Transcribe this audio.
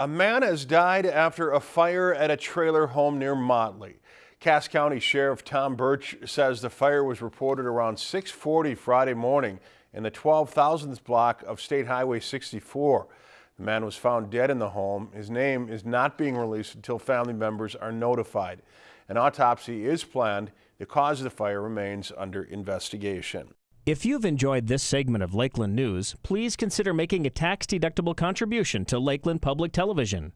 A man has died after a fire at a trailer home near Motley. Cass County Sheriff Tom Burch says the fire was reported around 640 Friday morning in the 12,000th block of State Highway 64. The man was found dead in the home. His name is not being released until family members are notified. An autopsy is planned. The cause of the fire remains under investigation. If you've enjoyed this segment of Lakeland News, please consider making a tax-deductible contribution to Lakeland Public Television.